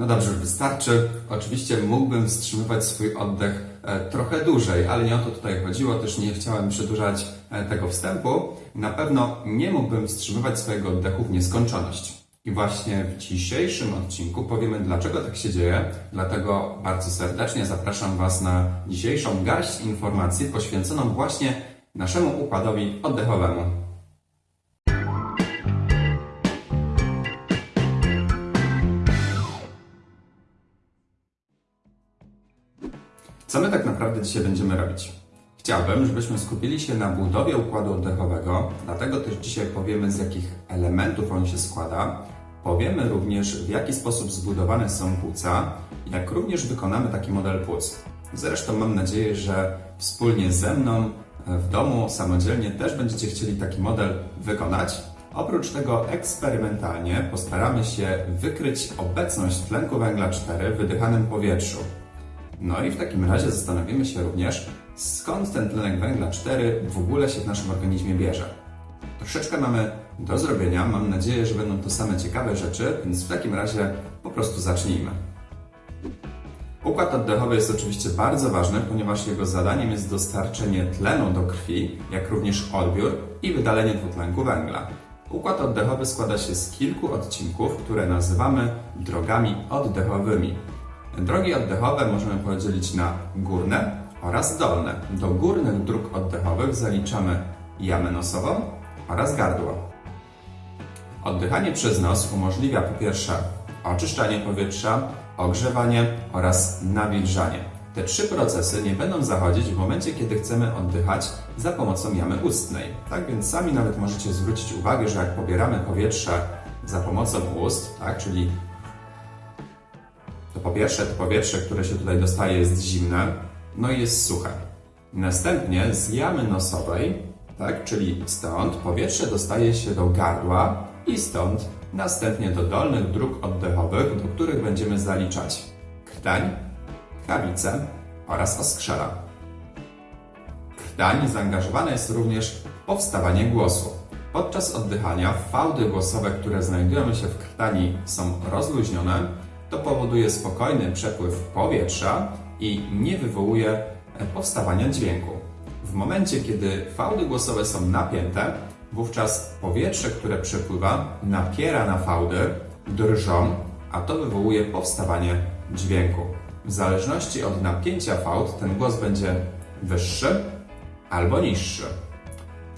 No dobrze, wystarczy. Oczywiście mógłbym wstrzymywać swój oddech e, trochę dłużej, ale nie o to tutaj chodziło. Też nie chciałem przedłużać e, tego wstępu. Na pewno nie mógłbym wstrzymywać swojego oddechu w nieskończoność. I właśnie w dzisiejszym odcinku powiemy, dlaczego tak się dzieje. Dlatego bardzo serdecznie zapraszam Was na dzisiejszą garść informacji poświęconą właśnie naszemu układowi oddechowemu. Co my tak naprawdę dzisiaj będziemy robić? Chciałbym, żebyśmy skupili się na budowie układu oddechowego, dlatego też dzisiaj powiemy, z jakich elementów on się składa. Powiemy również, w jaki sposób zbudowane są płuca, jak również wykonamy taki model płuc. Zresztą mam nadzieję, że wspólnie ze mną w domu samodzielnie też będziecie chcieli taki model wykonać. Oprócz tego eksperymentalnie postaramy się wykryć obecność tlenku węgla 4 w wydychanym powietrzu. No i w takim razie zastanowimy się również, skąd ten tlenek węgla 4 w ogóle się w naszym organizmie bierze. Troszeczkę mamy do zrobienia, mam nadzieję, że będą to same ciekawe rzeczy, więc w takim razie po prostu zacznijmy. Układ oddechowy jest oczywiście bardzo ważny, ponieważ jego zadaniem jest dostarczenie tlenu do krwi, jak również odbiór i wydalenie dwutlenku węgla. Układ oddechowy składa się z kilku odcinków, które nazywamy drogami oddechowymi. Drogi oddechowe możemy podzielić na górne oraz dolne. Do górnych dróg oddechowych zaliczamy jamę nosową oraz gardło. Oddychanie przez nos umożliwia po pierwsze oczyszczanie powietrza, ogrzewanie oraz nawilżanie. Te trzy procesy nie będą zachodzić w momencie, kiedy chcemy oddychać za pomocą jamy ustnej. Tak więc sami nawet możecie zwrócić uwagę, że jak pobieramy powietrze za pomocą ust, tak, czyli to po pierwsze to powietrze, które się tutaj dostaje jest zimne, no i jest suche. Następnie z jamy nosowej, tak, czyli stąd powietrze dostaje się do gardła i stąd następnie do dolnych dróg oddechowych, do których będziemy zaliczać krtań, kawicę oraz oskrzela. Krtań zaangażowana jest również powstawanie głosu. Podczas oddychania fałdy głosowe, które znajdują się w krtani są rozluźnione, to powoduje spokojny przepływ powietrza i nie wywołuje powstawania dźwięku. W momencie, kiedy fałdy głosowe są napięte, wówczas powietrze, które przepływa, napiera na fałdy, drżą, a to wywołuje powstawanie dźwięku. W zależności od napięcia fałd ten głos będzie wyższy albo niższy.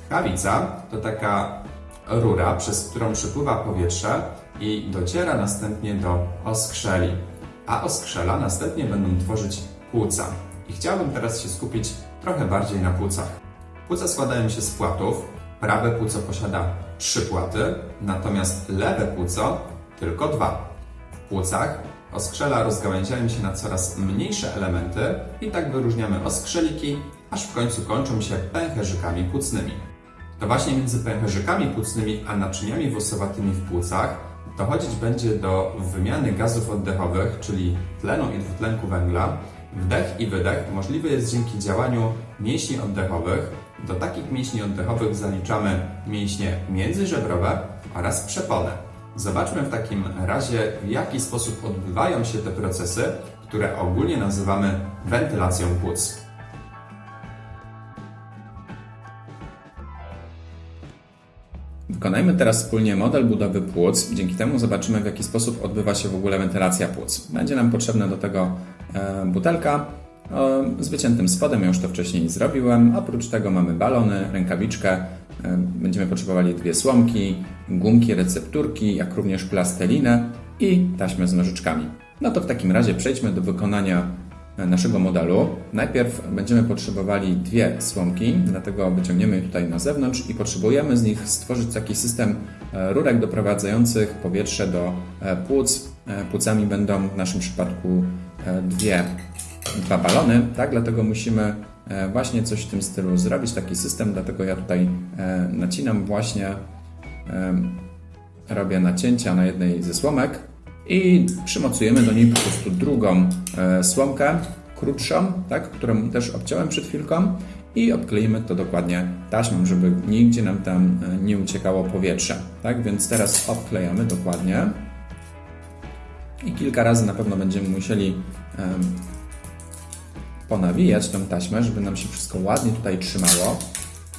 Tchawica to taka rura, przez którą przepływa powietrze i dociera następnie do oskrzeli, a oskrzela następnie będą tworzyć płuca. I chciałbym teraz się skupić trochę bardziej na płucach. Płuca składają się z płatów. Prawe płuco posiada trzy płaty, natomiast lewe płuco tylko dwa. W płucach oskrzela rozgałęziają się na coraz mniejsze elementy i tak wyróżniamy oskrzeliki, aż w końcu kończą się pęcherzykami płucnymi. To właśnie między pęcherzykami płucnymi a naczyniami włosowatymi w płucach dochodzić będzie do wymiany gazów oddechowych, czyli tlenu i dwutlenku węgla. Wdech i wydech możliwy jest dzięki działaniu mięśni oddechowych. Do takich mięśni oddechowych zaliczamy mięśnie międzyżebrowe oraz przepone. Zobaczmy w takim razie, w jaki sposób odbywają się te procesy, które ogólnie nazywamy wentylacją płuc. Wykonajmy teraz wspólnie model budowy płuc. Dzięki temu zobaczymy, w jaki sposób odbywa się w ogóle wentylacja płuc. Będzie nam potrzebna do tego e, butelka z wyciętym spodem, ja już to wcześniej zrobiłem. Oprócz tego mamy balony, rękawiczkę, e, będziemy potrzebowali dwie słomki, gumki, recepturki, jak również plastelinę i taśmę z nożyczkami. No to w takim razie przejdźmy do wykonania naszego modelu. Najpierw będziemy potrzebowali dwie słomki, dlatego wyciągniemy je tutaj na zewnątrz i potrzebujemy z nich stworzyć taki system e, rurek doprowadzających powietrze do e, płuc. E, płucami będą w naszym przypadku dwie, dwa balony, tak? Dlatego musimy właśnie coś w tym stylu zrobić, taki system, dlatego ja tutaj nacinam właśnie, robię nacięcia na jednej ze słomek, i przymocujemy do niej po prostu drugą e, słomkę, krótszą, tak, którą też obciąłem przed chwilką i obkleimy to dokładnie taśmą, żeby nigdzie nam tam e, nie uciekało powietrze. Tak, więc teraz obklejamy dokładnie. I kilka razy na pewno będziemy musieli ponawijać tą taśmę, żeby nam się wszystko ładnie tutaj trzymało.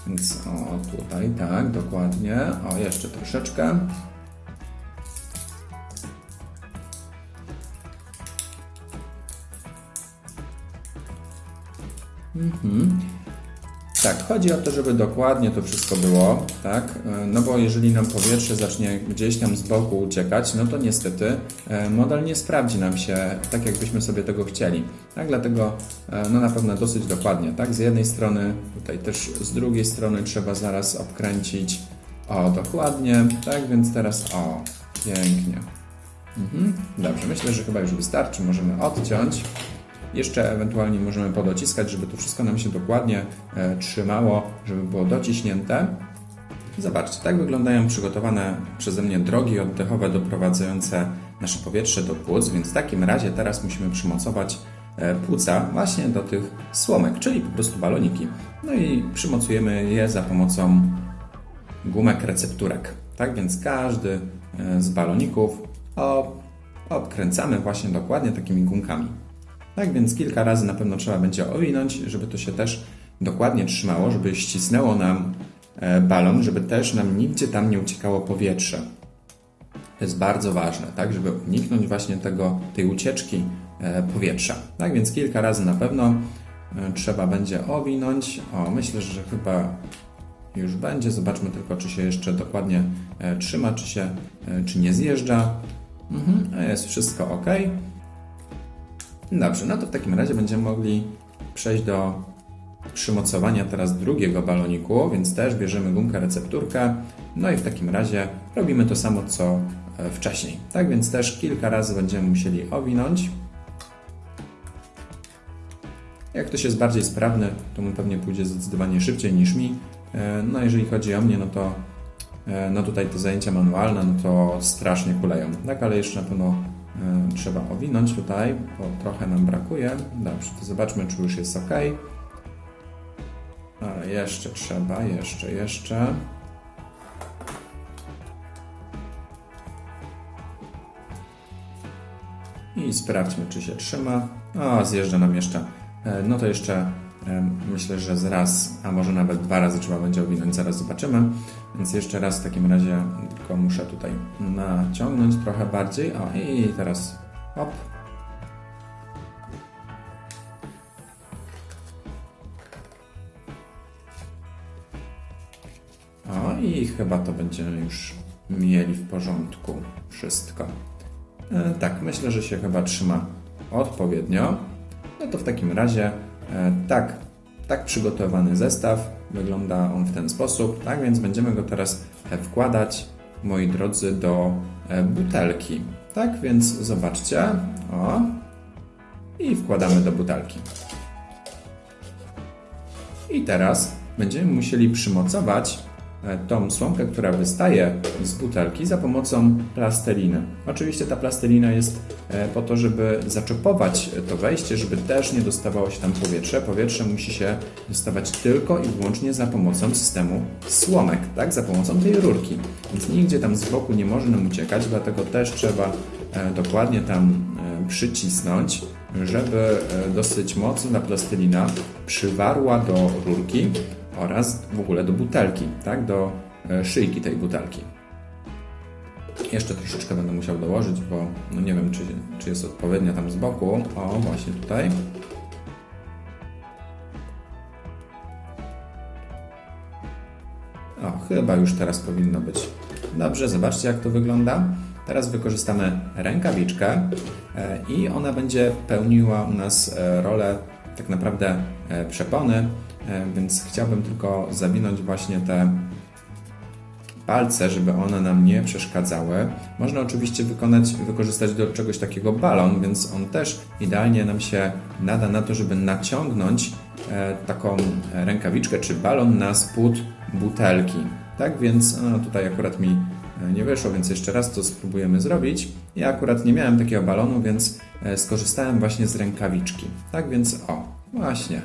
Więc o, tutaj, tak, dokładnie. O, jeszcze troszeczkę. Mhm. Tak, chodzi o to, żeby dokładnie to wszystko było, tak? E, No bo jeżeli nam powietrze zacznie gdzieś tam z boku uciekać, no to niestety e, model nie sprawdzi nam się tak, jakbyśmy sobie tego chcieli. Tak, dlatego e, no na pewno dosyć dokładnie, tak? Z jednej strony, tutaj też z drugiej strony trzeba zaraz obkręcić. O, dokładnie, tak? Więc teraz o, pięknie. Mhm. Dobrze, myślę, że chyba już wystarczy. Możemy odciąć. Jeszcze ewentualnie możemy podociskać, żeby to wszystko nam się dokładnie e, trzymało, żeby było dociśnięte. Zobaczcie, tak wyglądają przygotowane przeze mnie drogi oddechowe doprowadzające nasze powietrze do płuc, więc w takim razie teraz musimy przymocować e, płuca właśnie do tych słomek, czyli po prostu baloniki. No i przymocujemy je za pomocą gumek recepturek. Tak więc każdy e, z baloników obkręcamy właśnie dokładnie takimi gumkami. Tak więc kilka razy na pewno trzeba będzie owinąć, żeby to się też dokładnie trzymało, żeby ścisnęło nam e, balon, żeby też nam nigdzie tam nie uciekało powietrze. To jest bardzo ważne, tak, żeby uniknąć właśnie tego, tej ucieczki e, powietrza. Tak więc kilka razy na pewno e, trzeba będzie owinąć. O, myślę, że chyba już będzie. Zobaczmy tylko, czy się jeszcze dokładnie trzyma, czy się, czy nie zjeżdża. Mhm, jest wszystko ok. Dobrze, no to w takim razie będziemy mogli przejść do przymocowania teraz drugiego baloniku, więc też bierzemy gumkę recepturkę, no i w takim razie robimy to samo co e, wcześniej. Tak więc też kilka razy będziemy musieli owinąć. Jak ktoś jest bardziej sprawny, to mu pewnie pójdzie zdecydowanie szybciej niż mi. E, No jeżeli chodzi o mnie, no to e, no tutaj te zajęcia manualne, no to strasznie kuleją. Tak, ale jeszcze na pewno trzeba owinąć tutaj, bo trochę nam brakuje. Dobrze, to zobaczmy, czy już jest ok. Ale jeszcze trzeba, jeszcze, jeszcze. I sprawdźmy, czy się trzyma. O, zjeżdża nam jeszcze. E, No to jeszcze myślę, że z raz, a może nawet dwa razy trzeba będzie owinąć, zaraz zobaczymy. Więc jeszcze raz w takim razie tylko muszę tutaj naciągnąć trochę bardziej. O, i teraz hop. O, i chyba to będziemy już mieli w porządku wszystko. E, tak, myślę, że się chyba trzyma odpowiednio. No to w takim razie tak, tak przygotowany zestaw wygląda on w ten sposób. Tak więc będziemy go teraz e, wkładać, moi drodzy, do e, butelki. Tak więc zobaczcie. O. I wkładamy do butelki. I teraz będziemy musieli przymocować e, tą słomkę, która wystaje z butelki za pomocą plasteliny. Oczywiście ta plastelina jest e, po to, żeby zaczepować to wejście, żeby też nie dostawało się tam powietrze. Powietrze musi się dostawać tylko i wyłącznie za pomocą systemu słomek, tak? Za pomocą tej rurki. Więc nigdzie tam z boku nie może nam uciekać, dlatego też trzeba e, dokładnie tam e, przycisnąć, żeby e, dosyć mocno ta plastelina przywarła do rurki oraz w ogóle do butelki, tak? Do e, szyjki tej butelki. Jeszcze troszeczkę będę musiał dołożyć, bo no nie wiem, czy, czy jest odpowiednia tam z boku. O, właśnie tutaj. O, chyba już teraz powinno być. Dobrze, zobaczcie jak to wygląda. Teraz wykorzystamy rękawiczkę e, i ona będzie pełniła u nas e, rolę tak naprawdę przepony, więc chciałbym tylko zawinąć właśnie te palce, żeby one nam nie przeszkadzały. Można oczywiście wykonać, wykorzystać do czegoś takiego balon, więc on też idealnie nam się nada na to, żeby naciągnąć e, taką rękawiczkę czy balon na spód butelki. Tak więc no, tutaj akurat mi e, nie wyszło, więc jeszcze raz to spróbujemy zrobić. Ja akurat nie miałem takiego balonu, więc e, skorzystałem właśnie z rękawiczki. Tak więc o, właśnie.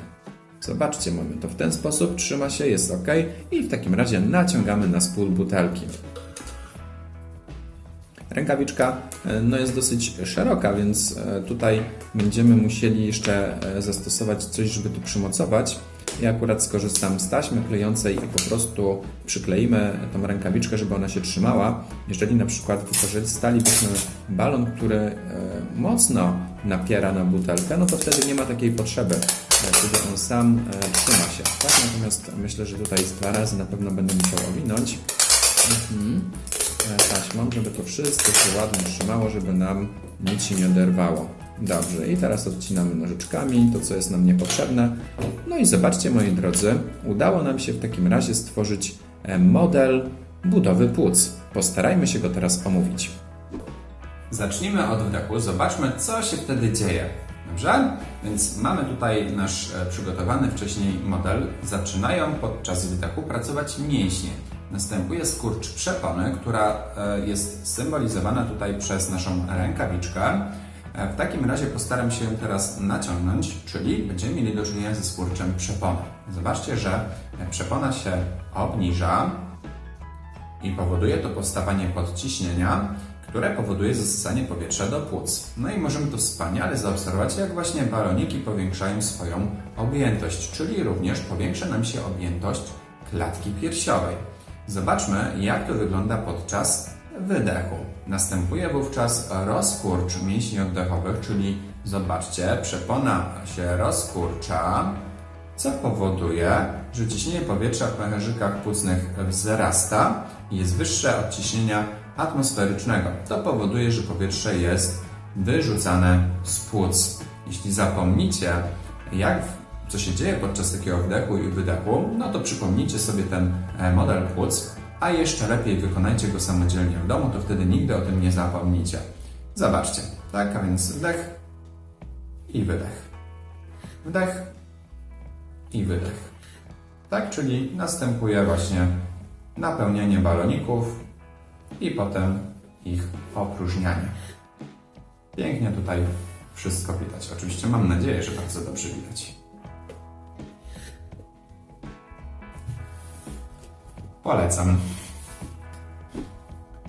Zobaczcie, mamy to w ten sposób, trzyma się, jest ok i w takim razie naciągamy na spód butelki. Rękawiczka e, no, jest dosyć szeroka, więc e, tutaj będziemy musieli jeszcze e, zastosować coś, żeby tu przymocować. Ja akurat skorzystam z taśmy klejącej i po prostu przykleimy tą rękawiczkę, żeby ona się trzymała. Jeżeli na przykład wykorzystalibyśmy balon, który e, mocno napiera na butelkę, no to wtedy nie ma takiej potrzeby, e, kiedy on sam e, trzyma się. Tak? Natomiast myślę, że tutaj z dwa razy na pewno będę musiał owinąć mhm. e, taśmą, żeby to wszystko się ładnie trzymało, żeby nam nic się nie oderwało. Dobrze, i teraz odcinamy nożyczkami to, co jest nam niepotrzebne. No i zobaczcie, moi drodzy, udało nam się w takim razie stworzyć e, model budowy płuc. Postarajmy się go teraz omówić. Zacznijmy od wdechu, zobaczmy co się wtedy dzieje. Dobrze? Więc mamy tutaj nasz e, przygotowany wcześniej model. Zaczynają podczas wdechu pracować mięśnie. Następuje skurcz przepony, która e, jest symbolizowana tutaj przez naszą rękawiczkę. E, W takim razie postaram się teraz naciągnąć, czyli będziemy mieli do czynienia ze skurczem przepony. Zobaczcie, że e, przepona się obniża, i powoduje to powstawanie podciśnienia, które powoduje zasysanie powietrza do płuc. No i możemy tu wspaniale zaobserwować, jak właśnie baloniki powiększają swoją objętość, czyli również powiększa nam się objętość klatki piersiowej. Zobaczmy, jak to wygląda podczas wydechu. Następuje wówczas rozkurcz mięśni oddechowych, czyli zobaczcie, przepona się rozkurcza, co powoduje, że ciśnienie powietrza w pęcherzykach płucnych wzrasta i jest wyższe od ciśnienia atmosferycznego. To powoduje, że powietrze jest wyrzucane z płuc. Jeśli zapomnicie, jak, co się dzieje podczas takiego wdechu i wydechu, no to przypomnijcie sobie ten e, model płuc, a jeszcze lepiej wykonajcie go samodzielnie w domu, to wtedy nigdy o tym nie zapomnicie. Zobaczcie, tak, a więc wdech i wydech. Wdech i wydech. Tak, czyli następuje właśnie napełnianie baloników i potem ich opróżnianie. Pięknie tutaj wszystko widać. Oczywiście mam nadzieję, że bardzo dobrze widać. Polecam.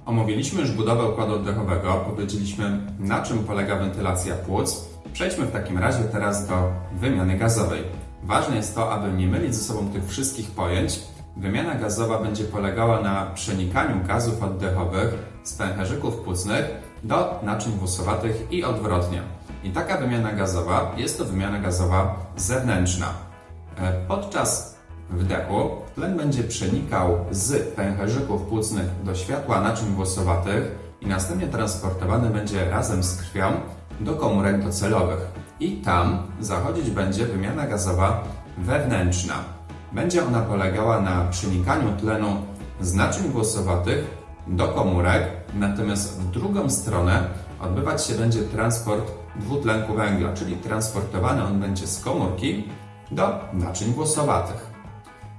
Omówiliśmy już budowę układu oddechowego, powiedzieliśmy na czym polega wentylacja płuc. Przejdźmy w takim razie teraz do wymiany gazowej. Ważne jest to, aby nie mylić ze sobą tych wszystkich pojęć. Wymiana gazowa będzie polegała na przenikaniu gazów oddechowych z pęcherzyków płucnych do naczyń włosowatych i odwrotnie. I taka wymiana gazowa jest to wymiana gazowa zewnętrzna. E, Podczas wdechu tlen będzie przenikał z pęcherzyków płucnych do światła naczyń włosowatych i następnie transportowany będzie razem z krwią do komórek docelowych. I tam zachodzić będzie wymiana gazowa wewnętrzna. Będzie ona polegała na przenikaniu tlenu z naczyń włosowatych do komórek, natomiast w drugą stronę odbywać się będzie transport dwutlenku węgla, czyli transportowany on będzie z komórki do naczyń włosowatych.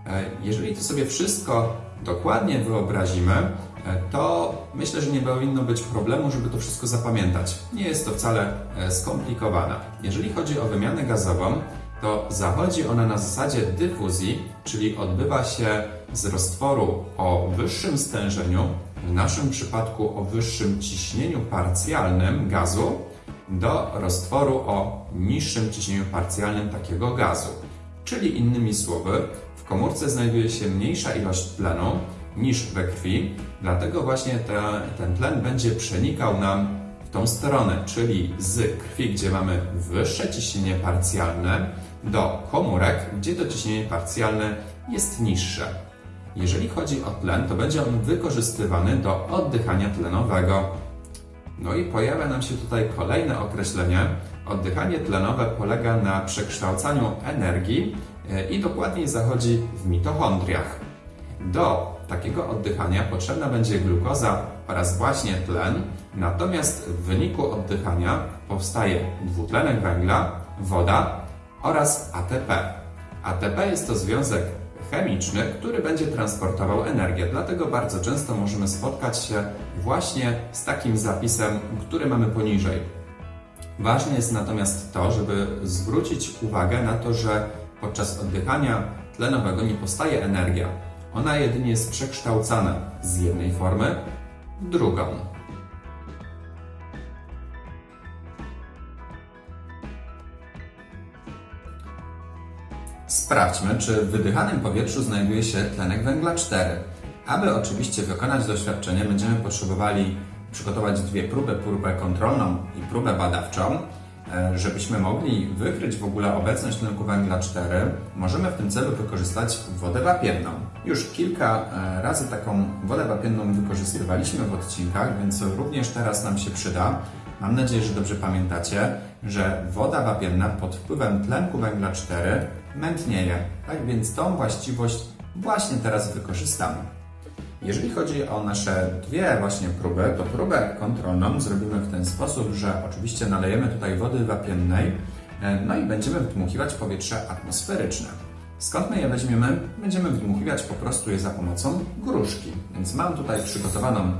E, Jeżeli to sobie wszystko dokładnie wyobrazimy, e, to myślę, że nie powinno być problemu, żeby to wszystko zapamiętać. Nie jest to wcale e, skomplikowane. Jeżeli chodzi o wymianę gazową, to zachodzi ona na zasadzie dyfuzji, czyli odbywa się z roztworu o wyższym stężeniu, w naszym przypadku o wyższym ciśnieniu parcjalnym gazu, do roztworu o niższym ciśnieniu parcjalnym takiego gazu. Czyli innymi słowy, w komórce znajduje się mniejsza ilość tlenu niż we krwi, dlatego właśnie te, ten tlen będzie przenikał nam w tą stronę, czyli z krwi, gdzie mamy wyższe ciśnienie parcjalne, do komórek, gdzie to ciśnienie parcjalne jest niższe. Jeżeli chodzi o tlen, to będzie on wykorzystywany do oddychania tlenowego. No i pojawia nam się tutaj kolejne określenie. Oddychanie tlenowe polega na przekształcaniu energii i dokładniej zachodzi w mitochondriach. Do takiego oddychania potrzebna będzie glukoza oraz właśnie tlen, natomiast w wyniku oddychania powstaje dwutlenek węgla, woda oraz ATP. ATP jest to związek chemiczny, który będzie transportował energię, dlatego bardzo często możemy spotkać się właśnie z takim zapisem, który mamy poniżej. Ważne jest natomiast to, żeby zwrócić uwagę na to, że Podczas oddychania tlenowego nie powstaje energia. Ona jedynie jest przekształcana z jednej formy w drugą. Sprawdźmy, czy w wydychanym powietrzu znajduje się tlenek węgla 4. Aby oczywiście wykonać doświadczenie, będziemy potrzebowali przygotować dwie próby, próbę kontrolną i próbę badawczą. E, Żebyśmy mogli wykryć w ogóle obecność tlenku węgla 4, możemy w tym celu wykorzystać wodę wapienną. Już kilka e, razy taką wodę wapienną wykorzystywaliśmy w odcinkach, więc również teraz nam się przyda. Mam nadzieję, że dobrze pamiętacie, że woda wapienna pod wpływem tlenku węgla 4 mętnieje. Tak więc tą właściwość właśnie teraz wykorzystamy. Jeżeli chodzi o nasze dwie właśnie próby, to próbę kontrolną zrobimy w ten sposób, że oczywiście nalejemy tutaj wody wapiennej, e, no i będziemy wdmuchiwać powietrze atmosferyczne. Skąd my je weźmiemy? Będziemy wdmuchiwać po prostu je za pomocą gruszki. Więc mam tutaj przygotowaną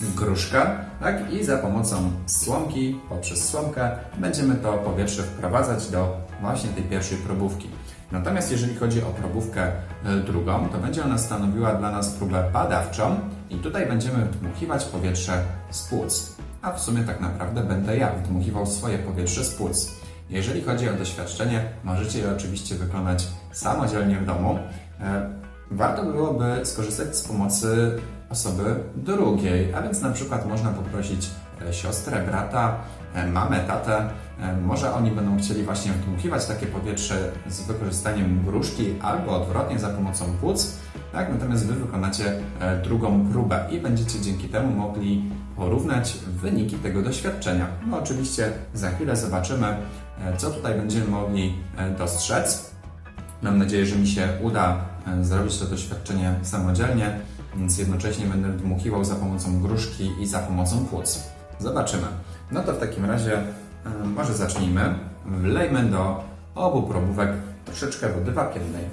gruszkę, tak? I za pomocą słomki, poprzez słomkę, będziemy to powietrze wprowadzać do właśnie tej pierwszej probówki. Natomiast jeżeli chodzi o probówkę e, drugą, to będzie ona stanowiła dla nas próbę badawczą i tutaj będziemy wdmuchiwać powietrze z płuc. A w sumie tak naprawdę będę ja wdmuchiwał swoje powietrze z płuc. Jeżeli chodzi o doświadczenie, możecie je oczywiście wykonać samodzielnie w domu. E, Warto byłoby skorzystać z pomocy osoby drugiej, a więc na przykład można poprosić siostrę, brata, e, mamę, tatę. E, Może oni będą chcieli właśnie wdmuchiwać takie powietrze z wykorzystaniem gruszki albo odwrotnie za pomocą płuc. Tak? Natomiast Wy wykonacie e, drugą próbę i będziecie dzięki temu mogli porównać wyniki tego doświadczenia. No oczywiście za chwilę zobaczymy, e, co tutaj będziemy mogli e, dostrzec. Mam nadzieję, że mi się uda e, zrobić to doświadczenie samodzielnie, więc jednocześnie będę dmuchiwał za pomocą gruszki i za pomocą płuc. Zobaczymy. No to w takim razie e, może zacznijmy. Wlejmy do obu probówek troszeczkę wody wapiennej.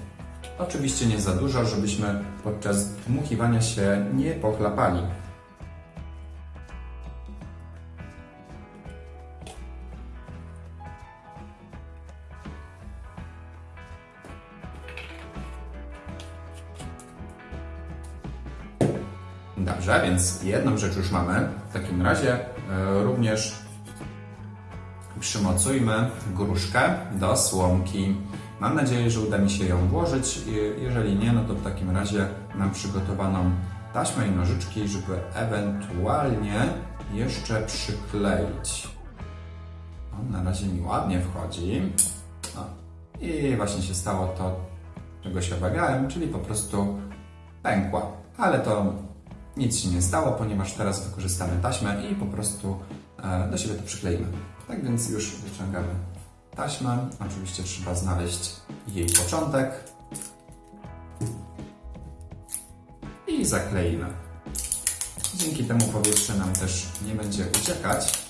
Oczywiście nie za dużo, żebyśmy podczas dmuchiwania się nie pochlapali. Dobrze, więc jedną rzecz już mamy. W takim razie e, również przymocujmy gruszkę do słomki. Mam nadzieję, że uda mi się ją włożyć. Je- Jeżeli nie, no to w takim razie mam przygotowaną taśmę i nożyczki, żeby ewentualnie jeszcze przykleić. On na razie mi ładnie wchodzi. I właśnie się stało to, czego się obawiałem, czyli po prostu pękła. Ale to nic się nie stało, ponieważ teraz wykorzystamy taśmę i po prostu e, do siebie to przykleimy. Tak więc już wyciągamy taśmę. Oczywiście trzeba znaleźć jej początek i zakleimy. Dzięki temu powietrze nam też nie będzie uciekać.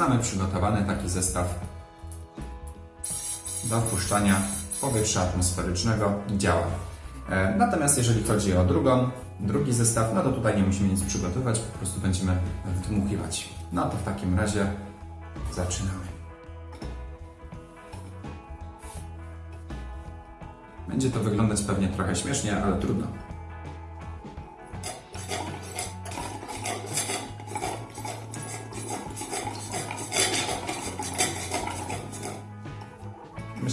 Mamy przygotowany taki zestaw do wpuszczania powietrza atmosferycznego działa. E, Natomiast jeżeli chodzi o drugą, drugi zestaw, no to tutaj nie musimy nic przygotować, po prostu będziemy wdmuchiwać. No to w takim razie zaczynamy. Będzie to wyglądać pewnie trochę śmiesznie, ale trudno.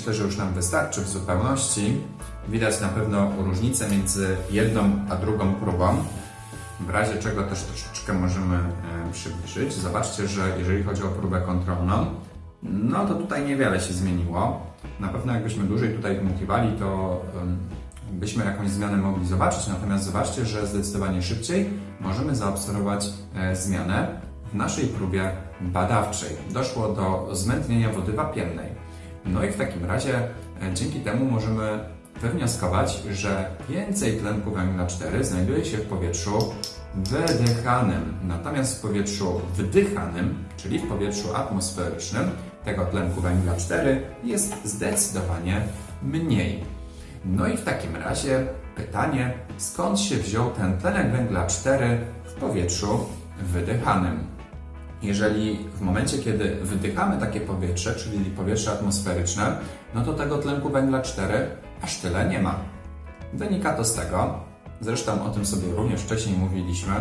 Myślę, że już nam wystarczy w zupełności. Widać na pewno różnicę między jedną a drugą próbą. W razie czego też troszeczkę możemy e, przybliżyć. Zobaczcie, że jeżeli chodzi o próbę kontrolną, no to tutaj niewiele się zmieniło. Na pewno jakbyśmy dłużej tutaj dmuchiwali, to byśmy jakąś zmianę mogli zobaczyć. Natomiast zobaczcie, że zdecydowanie szybciej możemy zaobserwować e, zmianę w naszej próbie badawczej. Doszło do zmętnienia wody wapiennej. No i w takim razie e, dzięki temu możemy wywnioskować, że więcej tlenku węgla 4 znajduje się w powietrzu wydychanym. Natomiast w powietrzu wdychanym, czyli w powietrzu atmosferycznym, tego tlenku węgla 4 jest zdecydowanie mniej. No i w takim razie pytanie, skąd się wziął ten tlenek węgla 4 w powietrzu wydychanym? Jeżeli w momencie, kiedy wydychamy takie powietrze, czyli powietrze atmosferyczne, no to tego tlenku węgla 4 aż tyle nie ma. Wynika to z tego, zresztą o tym sobie również wcześniej mówiliśmy,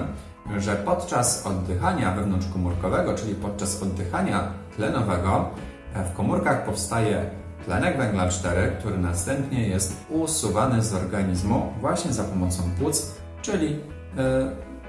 że podczas oddychania wewnątrzkomórkowego, czyli podczas oddychania tlenowego, w komórkach powstaje tlenek węgla 4, który następnie jest usuwany z organizmu właśnie za pomocą płuc, czyli yy,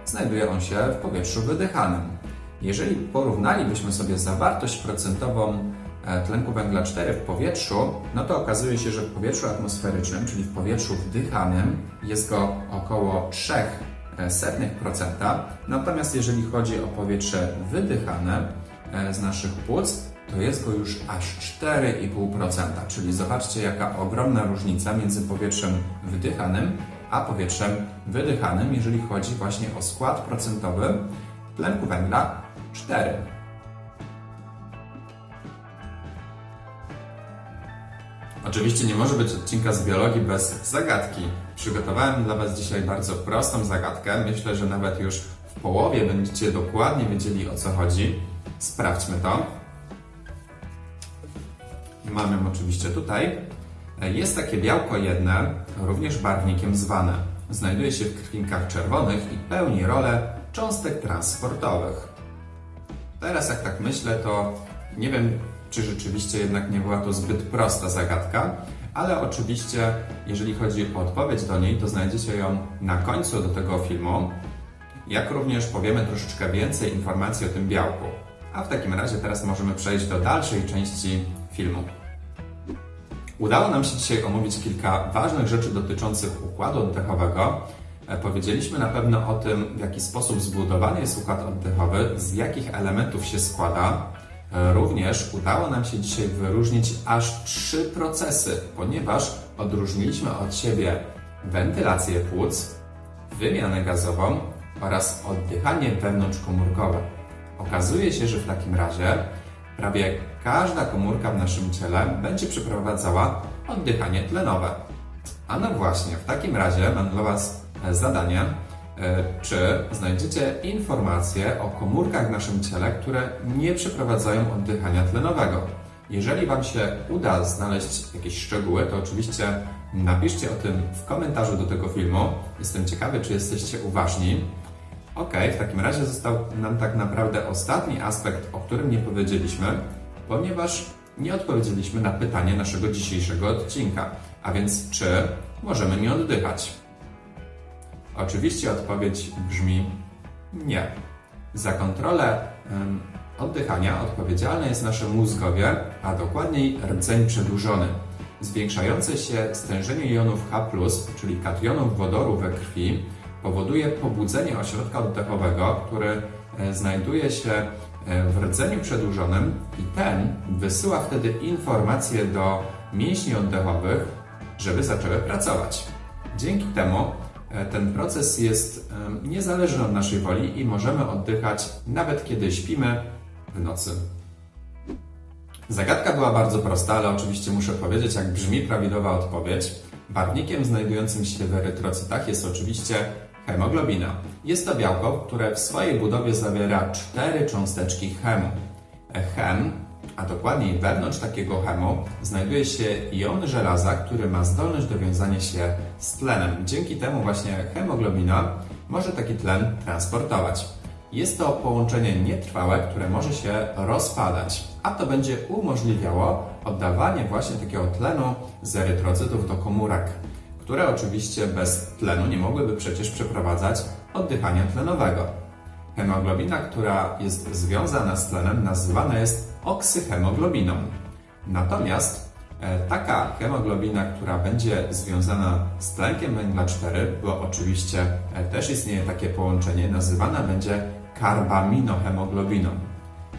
znajduje on się w powietrzu wydychanym. Jeżeli porównalibyśmy sobie zawartość procentową e, tlenku węgla 4 w powietrzu, no to okazuje się, że w powietrzu atmosferycznym, czyli w powietrzu wdychanym, jest go około 0,03%. Natomiast jeżeli chodzi o powietrze wydychane e, z naszych płuc, to jest go już aż 4,5%. Czyli zobaczcie, jaka ogromna różnica między powietrzem wdychanym a powietrzem wydychanym, jeżeli chodzi właśnie o skład procentowy tlenku węgla 4. Oczywiście nie może być odcinka z biologii bez zagadki. Przygotowałem dla Was dzisiaj bardzo prostą zagadkę. Myślę, że nawet już w połowie będziecie dokładnie wiedzieli o co chodzi. Sprawdźmy to. Mam ją oczywiście tutaj. Jest takie białko jedne, również barwnikiem zwane. Znajduje się w krwinkach czerwonych i pełni rolę cząstek transportowych. Teraz jak tak myślę, to nie wiem, czy rzeczywiście jednak nie była to zbyt prosta zagadka, ale oczywiście, jeżeli chodzi o odpowiedź do niej, to znajdziecie ją na końcu do tego filmu, jak również powiemy troszeczkę więcej informacji o tym białku. A w takim razie teraz możemy przejść do dalszej części filmu. Udało nam się dzisiaj omówić kilka ważnych rzeczy dotyczących układu oddechowego. E, Powiedzieliśmy na pewno o tym, w jaki sposób zbudowany jest układ oddechowy, z jakich elementów się składa. E, Również udało nam się dzisiaj wyróżnić aż trzy procesy, ponieważ odróżniliśmy od siebie wentylację płuc, wymianę gazową oraz oddychanie wewnątrzkomórkowe. Okazuje się, że w takim razie prawie każda komórka w naszym ciele będzie przeprowadzała oddychanie tlenowe. A no właśnie, w takim razie mam dla Was zadanie, czy znajdziecie informacje o komórkach w naszym ciele, które nie przeprowadzają oddychania tlenowego. Jeżeli Wam się uda znaleźć jakieś szczegóły, to oczywiście napiszcie o tym w komentarzu do tego filmu. Jestem ciekawy, czy jesteście uważni. Ok, w takim razie został nam tak naprawdę ostatni aspekt, o którym nie powiedzieliśmy, ponieważ nie odpowiedzieliśmy na pytanie naszego dzisiejszego odcinka, a więc czy możemy nie oddychać? Oczywiście odpowiedź brzmi nie. Za kontrolę oddychania odpowiedzialne jest nasze mózgowie, a dokładniej rdzeń przedłużony. Zwiększające się stężenie jonów H+, czyli kationów wodoru we krwi, powoduje pobudzenie ośrodka oddechowego, który e, znajduje się e, w rdzeniu przedłużonym i ten wysyła wtedy informacje do mięśni oddechowych, żeby zaczęły pracować. Dzięki temu ten proces jest niezależny od naszej woli i możemy oddychać nawet kiedy śpimy w nocy. Zagadka była bardzo prosta, ale oczywiście muszę powiedzieć, jak brzmi prawidłowa odpowiedź. Barwnikiem znajdującym się w erytrocytach jest oczywiście hemoglobina. Jest to białko, które w swojej budowie zawiera cztery cząsteczki chemu. Chem, a dokładniej wewnątrz takiego chemu, znajduje się jon żelaza, który ma zdolność do wiązania się z tlenem. Dzięki temu właśnie hemoglobina może taki tlen transportować. Jest to połączenie nietrwałe, które może się rozpadać, a to będzie umożliwiało oddawanie właśnie takiego tlenu z erytrocytów do komórek, które oczywiście bez tlenu nie mogłyby przecież przeprowadzać oddychania tlenowego. Hemoglobina, która jest związana z tlenem, nazywana jest oksyhemoglobiną. Natomiast e, taka hemoglobina, która będzie związana z tlenkiem węgla 4, bo oczywiście e, też istnieje takie połączenie, nazywana będzie karbaminohemoglobiną.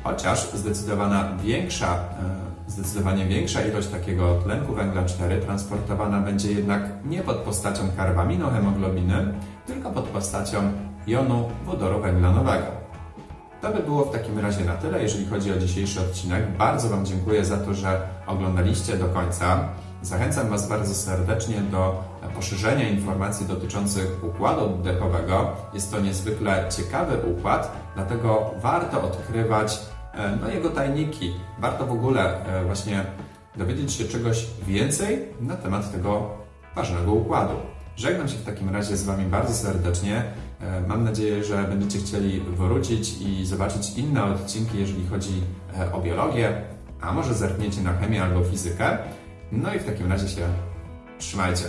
Chociaż zdecydowana większa, e, zdecydowanie większa ilość takiego tlenku węgla 4 transportowana będzie jednak nie pod postacią karbaminohemoglobiny, tylko pod postacią jonu wodoru węglanowego. To by było w takim razie na tyle, jeżeli chodzi o dzisiejszy odcinek. Bardzo Wam dziękuję za to, że oglądaliście do końca. Zachęcam Was bardzo serdecznie do poszerzenia informacji dotyczących układu oddechowego. Jest to niezwykle ciekawy układ, dlatego warto odkrywać e, no, jego tajniki. Warto w ogóle e, właśnie dowiedzieć się czegoś więcej na temat tego ważnego układu. Żegnam się w takim razie z Wami bardzo serdecznie. E, Mam nadzieję, że będziecie chcieli wrócić i zobaczyć inne odcinki, jeżeli chodzi e, o biologię, a może zerkniecie na chemię albo fizykę. No i w takim razie się trzymajcie.